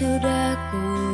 sudah ku